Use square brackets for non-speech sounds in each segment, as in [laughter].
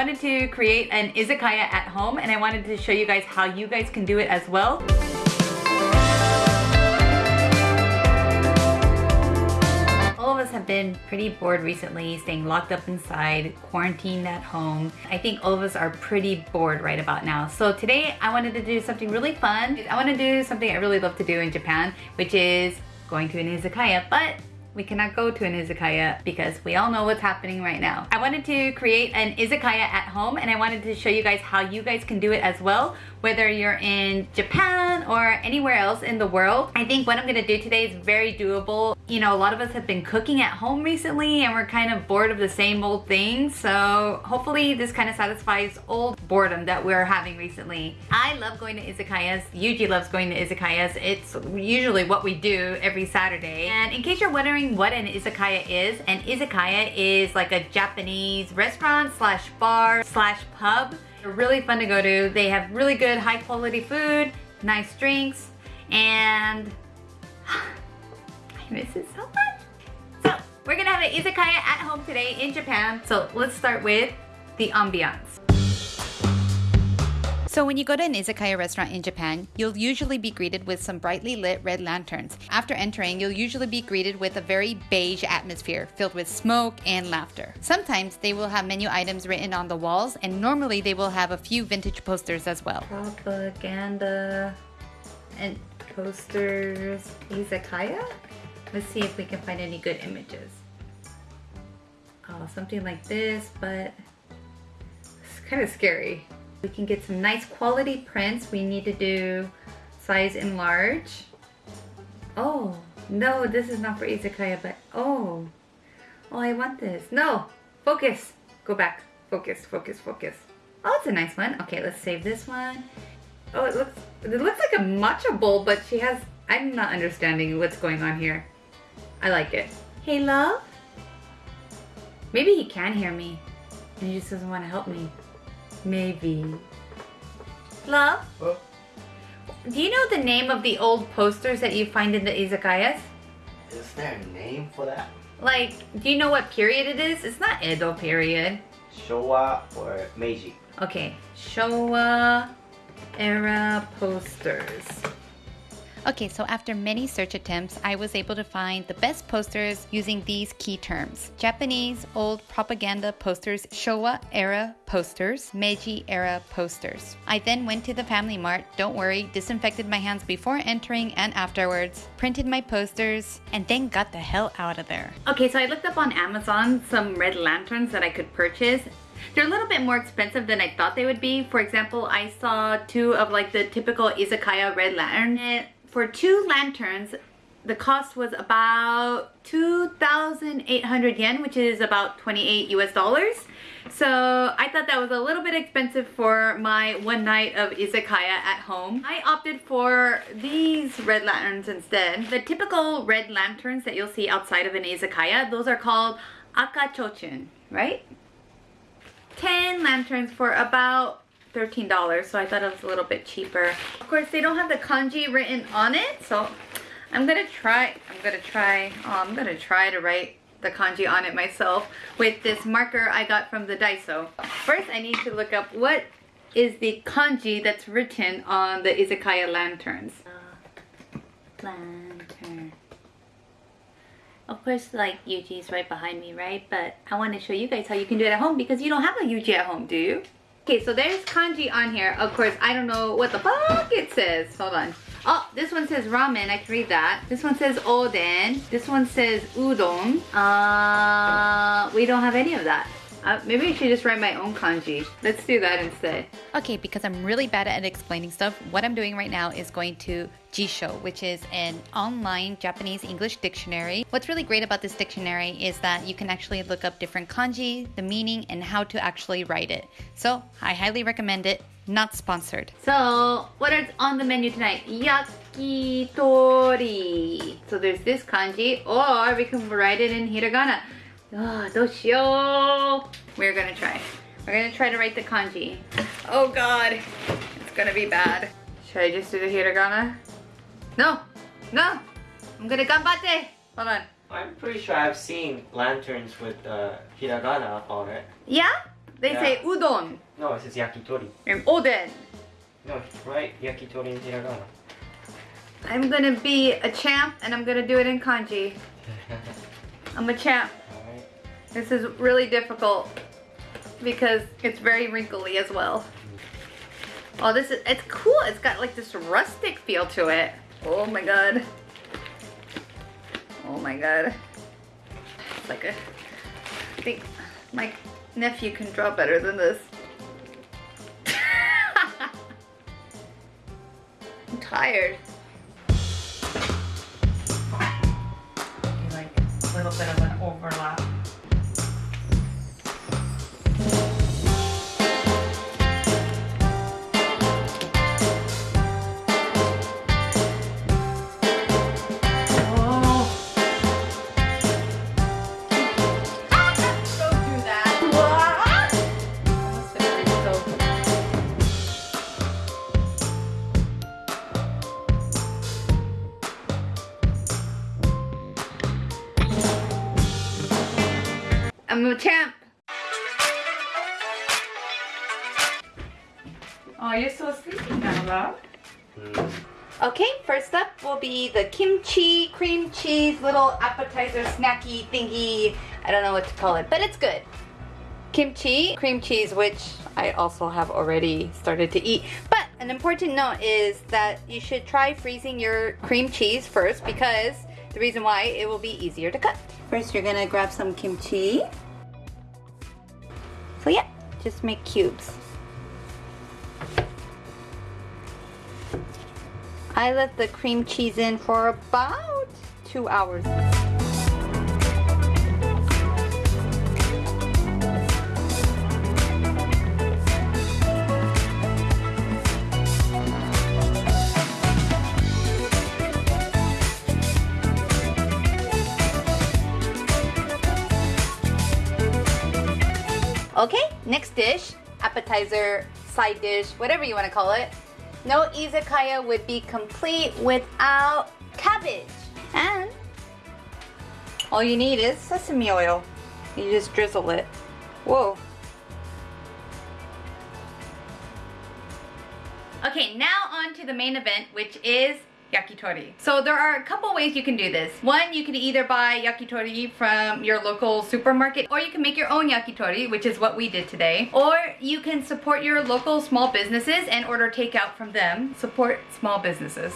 wanted to create an izakaya at home and I wanted to show you guys how you guys can do it as well. All of us have been pretty bored recently, staying locked up inside, quarantined at home. I think all of us are pretty bored right about now. So today I wanted to do something really fun. I want to do something I really love to do in Japan, which is going to an izakaya, but we cannot go to an izakaya because we all know what's happening right now. I wanted to create an izakaya at home and I wanted to show you guys how you guys can do it as well, whether you're in Japan or anywhere else in the world. I think what I'm gonna do today is very doable. You know, a lot of us have been cooking at home recently and we're kind of bored of the same old things. So hopefully this kind of satisfies old boredom that we're having recently. I love going to izakayas. Yuji loves going to izakayas. It's usually what we do every Saturday. And in case you're wondering what an izakaya is, an izakaya is like a Japanese restaurant slash bar slash pub. They're really fun to go to. They have really good high quality food, nice drinks, and [sighs] I miss it so much. So we're gonna have an izakaya at home today in Japan. So let's start with the ambiance. So when you go to an izakaya restaurant in Japan, you'll usually be greeted with some brightly lit red lanterns. After entering, you'll usually be greeted with a very beige atmosphere filled with smoke and laughter. Sometimes they will have menu items written on the walls, and normally they will have a few vintage posters as well. Propaganda and posters. Izakaya? Let's see if we can find any good images. Oh, something like this, but it's kind of scary. We can get some nice quality prints. We need to do size enlarge. Oh, no, this is not for izakaya, but oh. Oh, I want this. No, focus. Go back. Focus, focus, focus. Oh, it's a nice one. Okay, let's save this one. Oh, it looks it looks like a matcha bowl, but she has I'm not understanding what's going on here. I like it. Hey, love? Maybe he can hear me and he just doesn't want to help me. Maybe. Love? Huh? Do you know the name of the old posters that you find in the izakayas? Is there a name for that? Like, do you know what period it is? It's not Edo period. Showa or Meiji. Okay, Showa era posters. Okay, so after many search attempts, I was able to find the best posters using these key terms. Japanese old propaganda posters, Showa era posters, Meiji era posters. I then went to the Family Mart, don't worry, disinfected my hands before entering and afterwards, printed my posters, and then got the hell out of there. Okay, so I looked up on Amazon some red lanterns that I could purchase they're a little bit more expensive than I thought they would be. For example, I saw two of like the typical izakaya red lantern for two lanterns, the cost was about 2,800 yen, which is about 28 US dollars. So I thought that was a little bit expensive for my one night of izakaya at home. I opted for these red lanterns instead. The typical red lanterns that you'll see outside of an izakaya, those are called akachochin, right? 10 lanterns for about $13 so I thought it was a little bit cheaper. Of course they don't have the kanji written on it so I'm gonna try I'm gonna try oh, I'm gonna try to write the kanji on it myself with this marker I got from the Daiso. First I need to look up what is the kanji that's written on the izakaya lanterns. Uh, lantern. Of course, like Yuji is right behind me, right? But I want to show you guys how you can do it at home because you don't have a Yuji at home, do you? Okay, so there's kanji on here. Of course, I don't know what the fuck it says. Hold on. Oh, this one says ramen. I can read that. This one says oden. This one says udon. Uh, we don't have any of that. Uh, maybe I should just write my own kanji. Let's do that instead. Okay, because I'm really bad at explaining stuff, what I'm doing right now is going to Jisho, which is an online Japanese English dictionary. What's really great about this dictionary is that you can actually look up different kanji, the meaning, and how to actually write it. So I highly recommend it. Not sponsored. So what is on the menu tonight? Yakitori. So there's this kanji, or we can write it in hiragana. Oh, doshio. We're gonna try. We're gonna try to write the kanji. Oh god, it's gonna be bad. Should I just do the hiragana? No, no. I'm gonna ganbatte. Hold on. I'm pretty sure I've seen lanterns with uh, hiragana on it. Yeah? They Yeah. say udon No, it says yakitori. and oden. No, right? Yakitori in hiragana. I'm gonna be a champ and I'm gonna do it in kanji. [laughs] I'm a champ. This is really difficult because it's very wrinkly as well. Oh, this is, it's cool. It's got like this rustic feel to it. Oh my god. Oh my god. It's like a, I think my nephew can draw better than this. [laughs] I'm tired. A champ. Oh, you're so sleepy now, love. Mm. Okay, first up will be the kimchi cream cheese little appetizer snacky thingy. I don't know what to call it, but it's good. Kimchi cream cheese, which I also have already started to eat. But an important note is that you should try freezing your cream cheese first because the reason why it will be easier to cut. First, you're gonna grab some kimchi. So yeah, just make cubes. I let the cream cheese in for about two hours. Appetizer, side dish, whatever you want to call it. No izakaya would be complete without cabbage. And all you need is sesame oil. You just drizzle it. Whoa. Okay, now on to the main event, which is yakitori. So there are a couple ways you can do this. One, you can either buy yakitori from your local supermarket, or you can make your own yakitori, which is what we did today. Or you can support your local small businesses and order takeout from them. Support small businesses.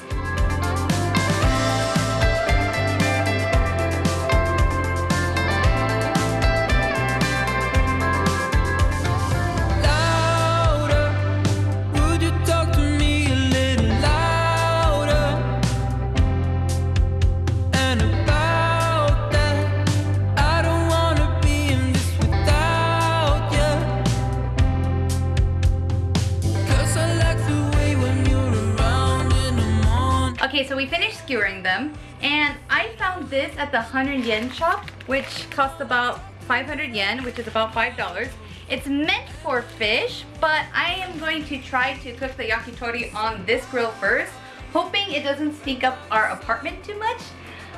Okay, so we finished skewering them, and I found this at the 100 yen shop, which costs about 500 yen, which is about $5. It's meant for fish, but I am going to try to cook the yakitori on this grill first, hoping it doesn't stink up our apartment too much.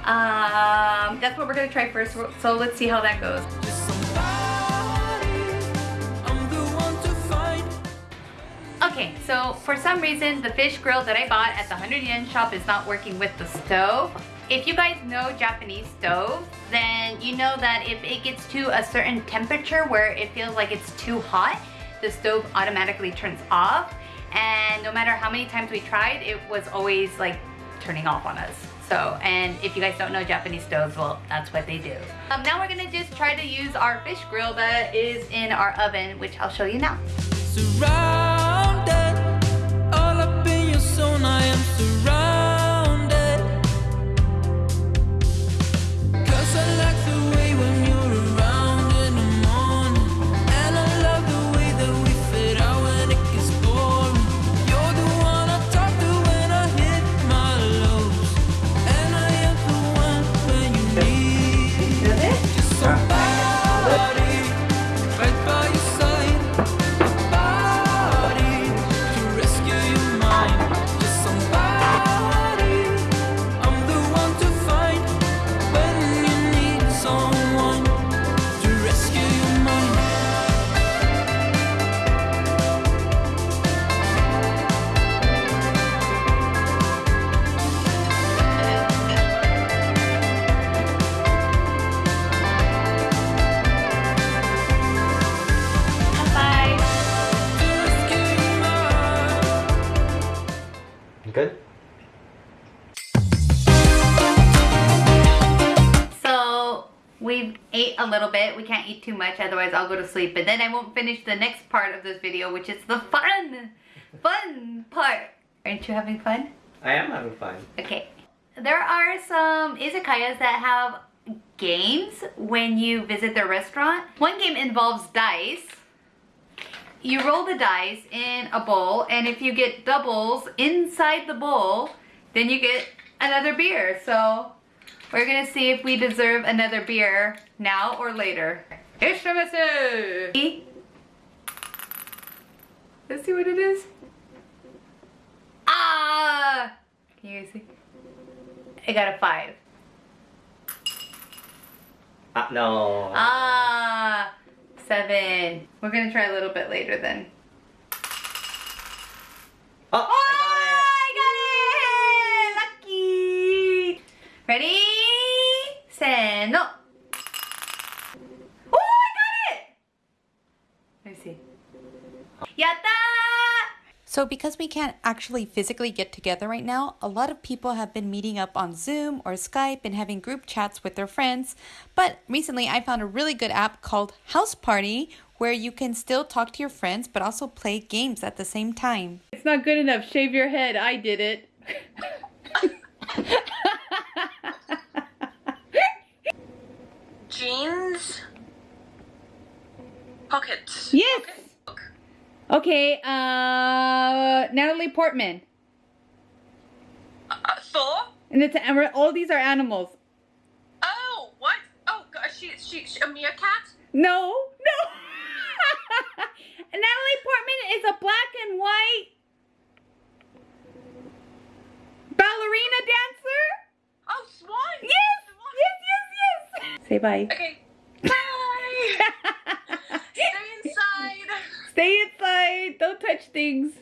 Um, that's what we're gonna try first, so let's see how that goes. Okay, so for some reason, the fish grill that I bought at the 100 yen shop is not working with the stove. If you guys know Japanese stove, then you know that if it gets to a certain temperature where it feels like it's too hot, the stove automatically turns off. And no matter how many times we tried, it was always like turning off on us. So, and if you guys don't know Japanese stoves, well, that's what they do. Um, now we're gonna just try to use our fish grill that is in our oven, which I'll show you now. Surrounded, I am surrounded. Little bit. We can't eat too much, otherwise I'll go to sleep. And then I won't finish the next part of this video, which is the fun, fun part. Aren't you having fun? I am having fun. Okay. There are some izakayas that have games when you visit their restaurant. One game involves dice. You roll the dice in a bowl, and if you get doubles inside the bowl, then you get another beer. So we're gonna see if we deserve another beer now or later. Ishamasu! Let's see what it is. Ah! Can you guys see? I got a five. Ah, no. Ah, seven. We're gonna try a little bit later then. Oh, Oh, I got it! Lucky! Ready? Say no. Oh, I got it! Let me see. Yatta! So because we can't actually physically get together right now, a lot of people have been meeting up on Zoom or Skype and having group chats with their friends. But recently I found a really good app called House Party where you can still talk to your friends but also play games at the same time. It's not good enough. Shave your head. I did it. [laughs] jeans pockets. yes. Okay, uh Natalie Portman. Uh, Thor. And it's and all these are animals. Oh, what? Oh, God, she, she, she a meerkat. No, no. [laughs] Natalie Portman is a black and white ballerina dancer. Oh, swan. Yes, yes, yes, yes. Say bye. Okay. [laughs] Bye. [laughs] Stay inside. Stay touch things.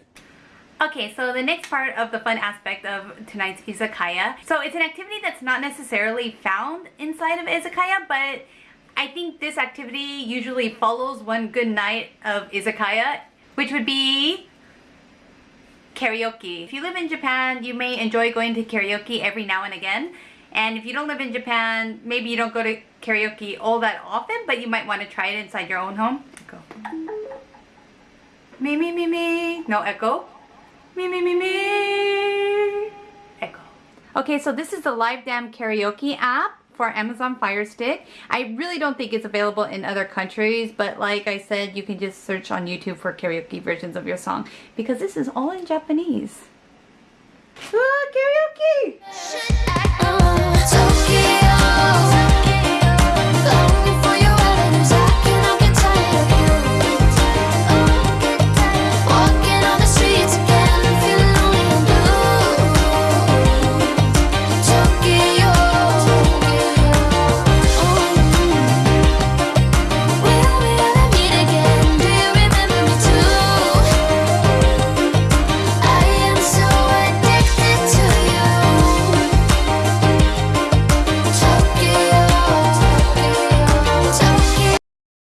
Okay, so the next part of the fun aspect of tonight's izakaya. So it's an activity that's not necessarily found inside of izakaya, but I think this activity usually follows one good night of izakaya, which would be karaoke. If you live in Japan, you may enjoy going to karaoke every now and again. And if you don't live in Japan, maybe you don't go to karaoke all that often, but you might want to try it inside your own home. Go. Me, me, me, me. No echo. Me, me, me, me. Echo. Okay, so this is the LiveDam karaoke app for Amazon Fire Stick. I really don't think it's available in other countries, but like I said, you can just search on YouTube for karaoke versions of your song because this is all in Japanese. Karaoke! So